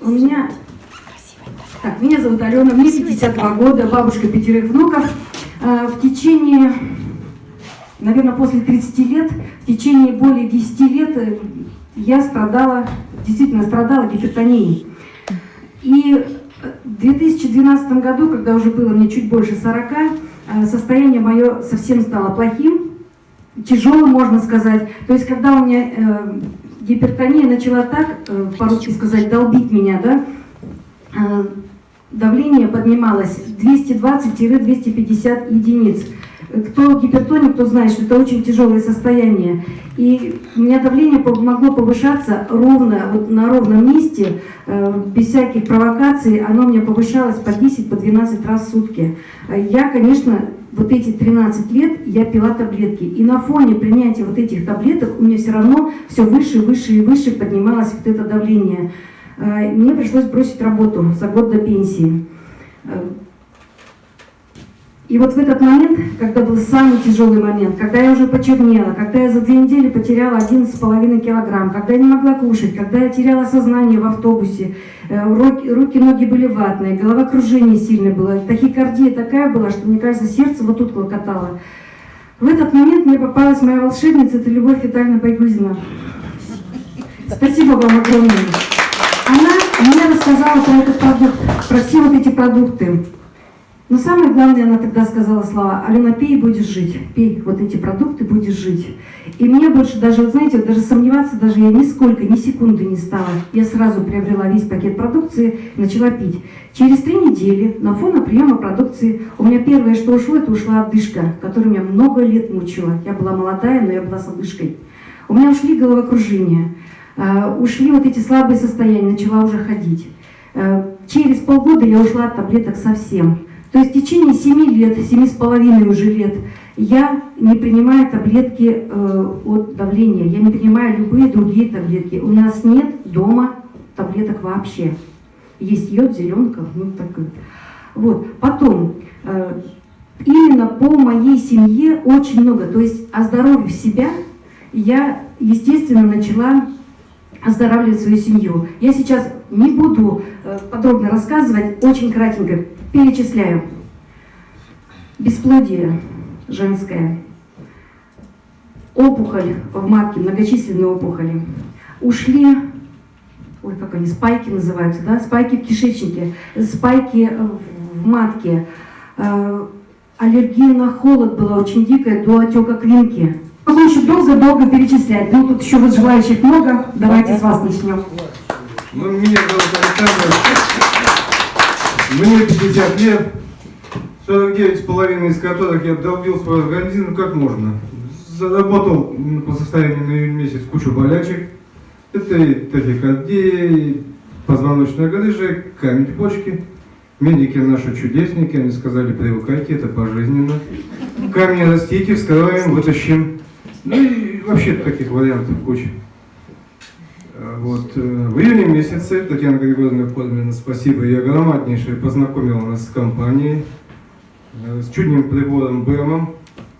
У меня... Так, меня зовут Алена, мне 52 года, бабушка пятерых внуков. А, в течение, наверное, после 30 лет, в течение более 10 лет э, я страдала, действительно страдала гипертонией. И в 2012 году, когда уже было мне чуть больше 40, э, состояние мое совсем стало плохим, тяжелым, можно сказать. То есть, когда у меня э, гипертония начала так, э, по-русски сказать, долбить меня, да, э, давление поднималось 220-250 единиц. Кто гипертоник, кто знает, что это очень тяжелое состояние. И у меня давление могло повышаться ровно, вот на ровном месте, э, без всяких провокаций. Оно у меня повышалось по 10-12 по раз в сутки. Я, конечно, вот эти 13 лет я пила таблетки. И на фоне принятия вот этих таблеток у меня все равно все выше, выше и выше поднималось вот это давление. Э, мне пришлось бросить работу за год до пенсии. Э, и вот в этот момент, когда был самый тяжелый момент, когда я уже почернела, когда я за две недели потеряла 11,5 килограмм, когда я не могла кушать, когда я теряла сознание в автобусе, руки, руки, ноги были ватные, головокружение сильное было, тахикардия такая была, что, мне кажется, сердце вот тут клокотало. В этот момент мне попалась моя волшебница, это Любовь Витальевна Байгузина. Спасибо вам огромное. Она мне рассказала про этот продукт, про все вот эти продукты. Но самое главное, она тогда сказала слова, Алена, пей и будешь жить, пей вот эти продукты, будешь жить. И мне больше даже, вот знаете, даже сомневаться даже я нисколько, ни секунды не стала. Я сразу приобрела весь пакет продукции начала пить. Через три недели на фоне приема продукции у меня первое, что ушло, это ушла отдышка, которая меня много лет мучила. Я была молодая, но я была с отдышкой. У меня ушли головокружения, э, ушли вот эти слабые состояния, начала уже ходить. Э, через полгода я ушла от таблеток совсем. То есть в течение 7 лет, семи с половиной уже лет, я не принимаю таблетки э, от давления, я не принимаю любые другие таблетки. У нас нет дома таблеток вообще. Есть йод, зеленка, ну так. Вот. Потом, э, именно по моей семье очень много, то есть оздоровив себя, я, естественно, начала оздоравливать свою семью. Я сейчас не буду э, подробно рассказывать, очень кратенько перечисляю. Бесплодие женское, опухоль в матке, многочисленные опухоли. Ушли, ой, как они, спайки называются, да, спайки в кишечнике, спайки в матке. Э, аллергия на холод была очень дикая, до отека квинки. Могу еще долго-долго перечислять, но тут еще вот желающих много. Давайте с вас начнем. Ну, зовут Александр. Мне 50 лет, 49 с половиной из которых я долбил свой организм, как можно. Заработал по состоянию на июнь месяц кучу болячек. Это и тахикардия, и позвоночная грыжа, камень в почке. Медики наши чудесники, они сказали, привыкайте, это пожизненно. Камни растите, вскрываем, вытащим. Ну и вообще таких вариантов куча. Вот, э, в июне месяце Татьяна Григорьевна Козмина, спасибо, я громаднейшее познакомила нас с компанией, э, с чудным прибором БЭМом.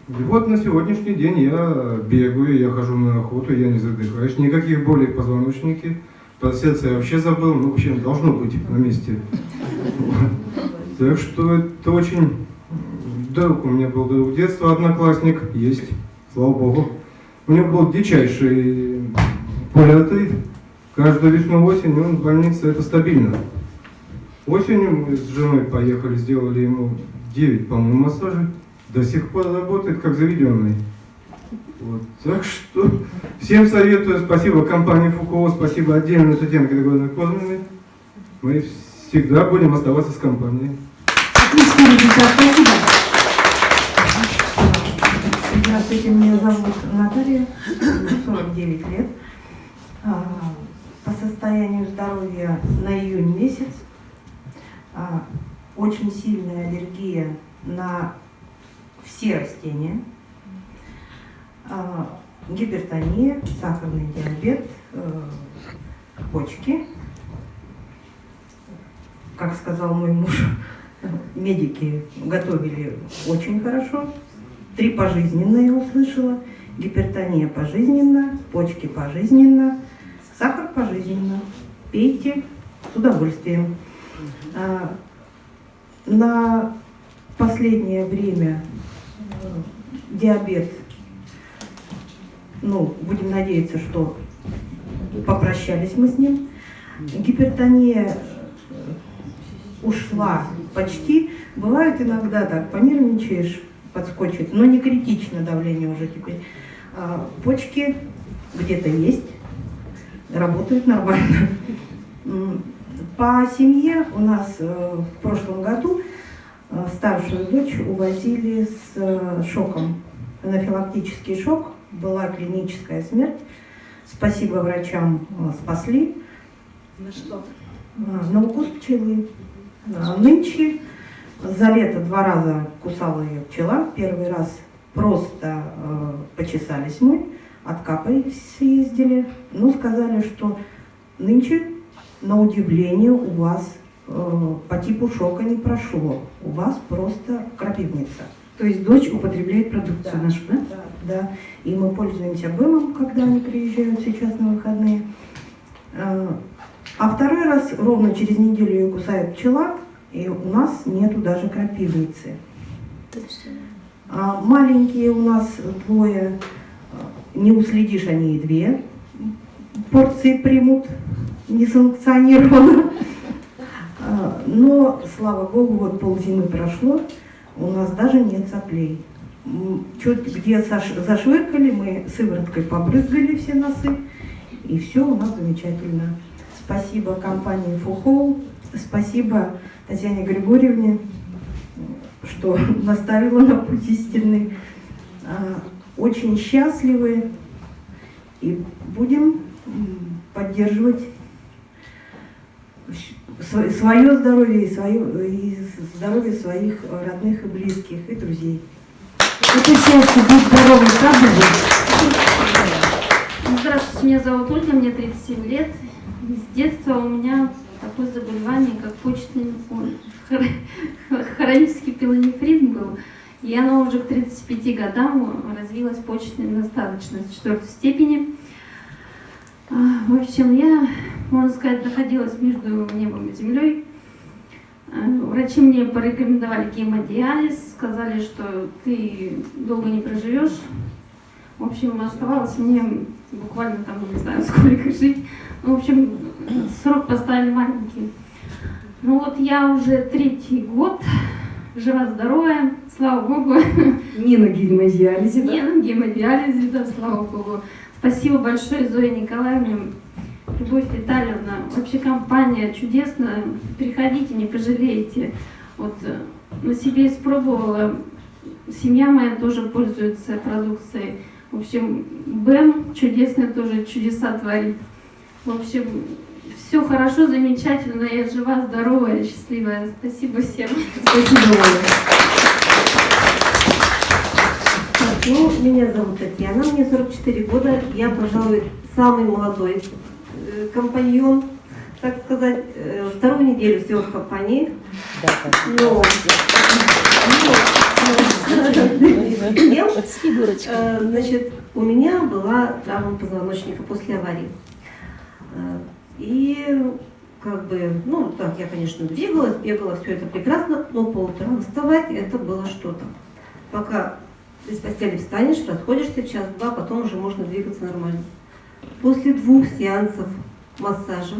И вот на сегодняшний день я бегаю, я хожу на охоту, я не задыхаюсь, никаких болей в позвоночнике. Про сердце я вообще забыл, ну вообще должно быть на месте. Так что это очень... Друг у меня был друг детства, одноклассник, есть, слава богу. У него был дичайший полиартрит. Каждую весну осенью он в больнице, это стабильно. Осенью мы с женой поехали, сделали ему 9, по-моему, массажей. До сих пор работает как заведенный. Вот. Так что всем советую, спасибо компании Фукова, спасибо отдельно Татьяне Григорьевне Козминой. Мы всегда будем оставаться с компанией. Отлично, результат, спасибо. Здравствуйте, меня зовут Наталья, 49 лет. По состоянию здоровья на июнь месяц а, очень сильная аллергия на все растения, а, гипертония, сахарный диабет, э, почки. Как сказал мой муж, медики готовили очень хорошо. Три пожизненно я услышала. Гипертония пожизненно, почки пожизненно, Сахар пожизненно. Пейте с удовольствием. А, на последнее время э, диабет, ну, будем надеяться, что попрощались мы с ним. Гипертония ушла почти. Бывает иногда так, понервничаешь, подскочит, но не критично давление уже теперь. А, почки где-то есть, работают нормально. По семье у нас э, в прошлом году э, старшую дочь увозили с э, шоком. Анафилактический шок, была клиническая смерть. Спасибо врачам, спасли. На что? На укус пчелы. Нынче за лето два раза кусала ее пчела. Первый раз просто э, почесались мы, откапались, съездили. Ну, сказали, что нынче, на удивление, у вас э, по типу шока не прошло. У вас просто крапивница. То есть дочь употребляет продукцию Да. нашу, да? Да, да. И мы пользуемся БЭМом, когда они приезжают сейчас на выходные. Э, А второй раз, ровно через неделю ее кусает пчела, и у нас нету даже крапивницы. А маленькие у нас двое, не уследишь, они и две порции примут несанкционированно. А, Но, слава богу, вот ползимы прошло, у нас даже нет соплей. Чуть где заш- зашвыркали, мы сывороткой побрызгали все носы, и все у нас замечательно. Спасибо компании Фухол, спасибо Татьяне Григорьевне, что наставила на путь истинный. Очень счастливы и будем поддерживать свое здоровье и, свое, и здоровье своих родных и близких, и друзей. Это счастье, быть здоровым, правда же? Здравствуйте, меня зовут Ольга, мне 37 лет. С детства у меня такое заболевание, как почечный хронический пилонефрит был. И оно уже к 35 годам развилось почечной недостаточность четвертой степени. А, В общем, я, можно сказать, находилась между небом и землей. А, Врачи мне порекомендовали гемодиализ, сказали, что ты долго не проживешь. В общем, оставалось мне буквально там, не знаю, сколько жить. В общем, срок поставили маленький. Ну вот я уже третий год жива-здоровая, слава богу. Не на гемодиализе, да? Не на гемодиализе, да, слава богу. Спасибо большое Зое Николаевне, Любовь Витальевна. Вообще компания чудесная. Приходите, не пожалеете. Вот э, на себе испробовала. Семья моя тоже пользуется продукцией. В общем, Бэм чудесный тоже чудеса творит. В общем, все хорошо, замечательно. Я жива, здоровая, счастливая. Спасибо всем. Спасибо, Оля. Ну, меня зовут Татьяна, мне 44 года. Я, пожалуй, самый молодой э, компаньон, так сказать. Э, Вторую неделю всего в компании. Но, но, ем. Э, значит, у меня была травма позвоночника после аварии. Как бы, ну, так, я, конечно, двигалась, бегала, все это прекрасно, но по утрам вставать это было что-то. Пока из постели встанешь, расходишься час-два, потом уже можно двигаться нормально. После двух сеансов массажа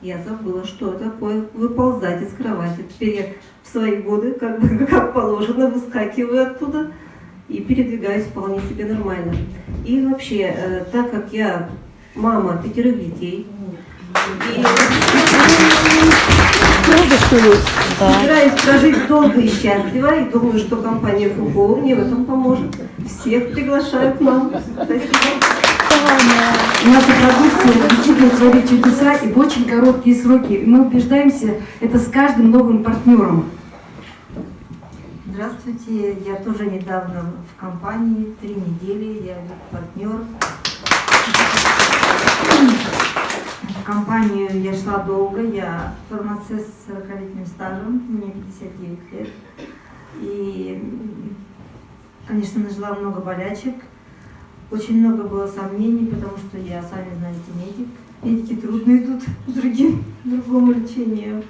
я забыла, что такое выползать из кровати. Теперь я в свои годы, как как положено, выскакиваю оттуда и передвигаюсь вполне себе нормально. И вообще, э, так как я мама пятерых детей, и собираюсь прожить долго и счастливо, и думаю, что компания Фуко мне в этом поможет. Всех приглашаю к нам. Спасибо. Наша продукция действительно творит чудеса и в очень короткие сроки. И мы убеждаемся это с каждым новым партнером. Здравствуйте, я тоже недавно в компании, три недели, я партнер. В компанию я шла долго, я фармацевт с 40-летним стажем, мне 59 лет. И, конечно, нажила много болячек, очень много было сомнений, потому что я, сами знаете, медик. Медики трудно идут другим, другому лечению.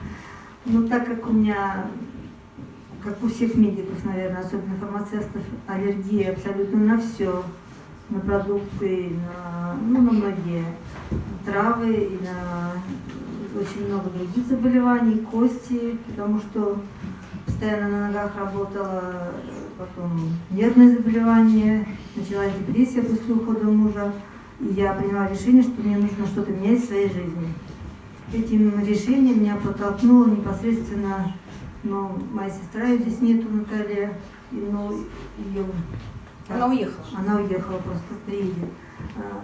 Но так как у меня, как у всех медиков, наверное, особенно фармацевтов, аллергия абсолютно на все, на продукты, на, ну, на многие травы и на очень много других заболеваний, кости, потому что постоянно на ногах работала, потом нервные заболевания, началась депрессия после ухода мужа. И я приняла решение, что мне нужно что-то менять в своей жизни. Этим решением меня протолкнула непосредственно ну, моя сестра, ее здесь нету, Наталья, и, ну, ее Она уехала. она уехала, просто приедет. А,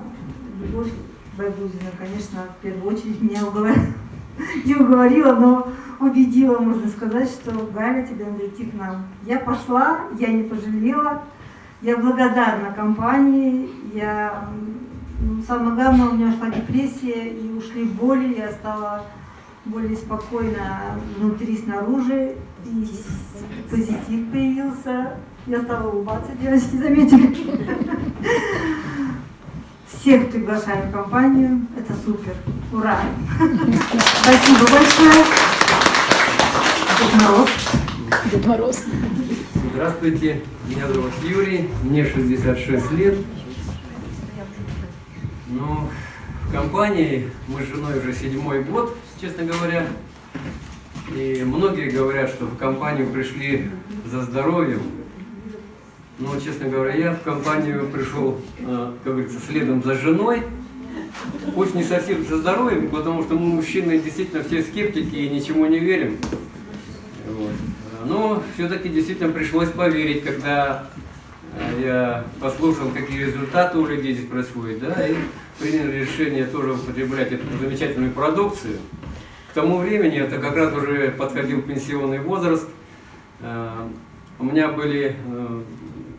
Любовь Байгузина, конечно, в первую очередь меня уговорила, не уговорила, но убедила, можно сказать, что Галя, тебе надо идти к нам. Я пошла, я не пожалела, я благодарна компании, я, ну, самое главное, у меня ушла депрессия, и ушли боли, я стала более спокойно внутри, снаружи, и позитив появился. Я стала улыбаться, девочки, заметили? Всех приглашаем в компанию. Это супер. Ура! Спасибо большое. Дед Мороз. Дед Мороз. Здравствуйте, меня зовут Юрий, мне 66 лет. Ну, в компании мы с женой уже седьмой год, честно говоря. И многие говорят, что в компанию пришли за здоровьем. Но, честно говоря, я в компанию пришел, э, как говорится, следом за женой. Пусть не совсем за здоровьем, потому что мы, мужчины, действительно все скептики и ничему не верим. Вот. Но все-таки действительно пришлось поверить, когда э, я послушал, какие результаты у людей здесь происходят, да, и принял решение тоже употреблять эту замечательную продукцию. К тому времени, это как раз уже подходил пенсионный возраст, э, у меня были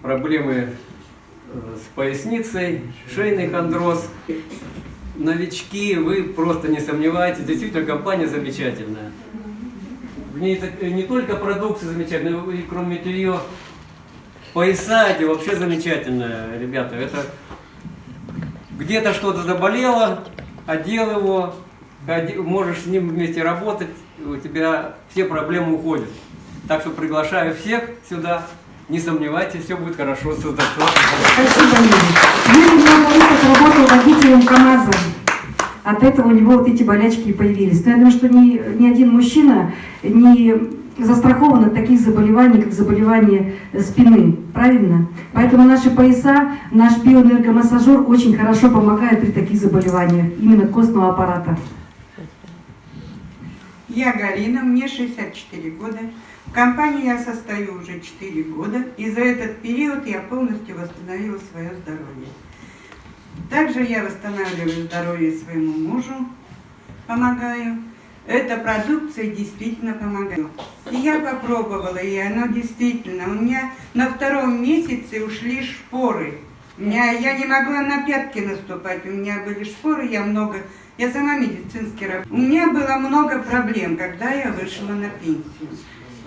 проблемы э, с поясницей, шейный хондроз. Новички, вы просто не сомневайтесь, действительно компания замечательная. В ней так- не только продукция замечательная, и кроме нее пояса эти вообще замечательные, ребята. Это где-то что-то заболело, одел его, можешь с ним вместе работать, у тебя все проблемы уходят. Так что приглашаю всех сюда, не сомневайтесь, все будет хорошо с достоинством. Спасибо, Юрий. Юрий много лет работал водителем КАМАЗа. От этого у него вот эти болячки и появились. Но я думаю, что ни, ни один мужчина не застрахован от таких заболеваний, как заболевание спины. Правильно? Поэтому наши пояса, наш биоэнергомассажер очень хорошо помогает при таких заболеваниях, именно костного аппарата. Я Галина, мне 64 года. В компании я состою уже 4 года, и за этот период я полностью восстановила свое здоровье. Также я восстанавливаю здоровье своему мужу, помогаю. Эта продукция действительно помогает. И я попробовала, и оно действительно. У меня на втором месяце ушли шпоры. У меня, я не могла на пятки наступать, у меня были шпоры, я много, я сама медицинский работник. У меня было много проблем, когда я вышла на пенсию.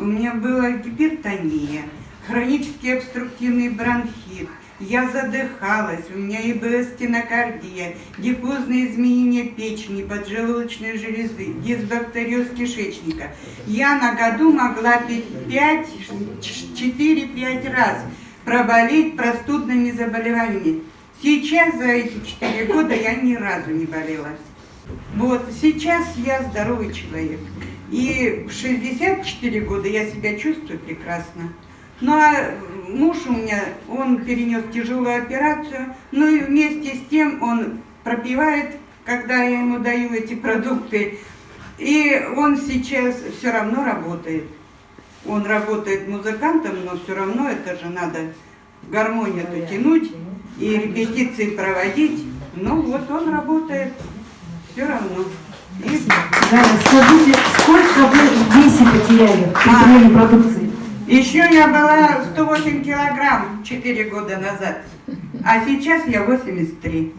У меня была гипертония, хронический обструктивный бронхит, я задыхалась, у меня ИБС стенокардия, диффузное изменение печени, поджелудочной железы, дисбактериоз кишечника. Я на году могла пить 4-5 раз проболеть простудными заболеваниями. Сейчас за эти 4 года я ни разу не болела. Вот, сейчас я здоровый человек. И в 64 года я себя чувствую прекрасно. Ну а муж у меня, он перенес тяжелую операцию, ну и вместе с тем он пропивает, когда я ему даю эти продукты. И он сейчас все равно работает. Он работает музыкантом, но все равно это же надо гармонию эту тянуть и репетиции проводить. Ну вот он работает все равно. И Галя, скажите, сколько вы в весе потеряли при А. приеме продукции? Еще я была 108 килограмм 4 года назад, а сейчас я 83.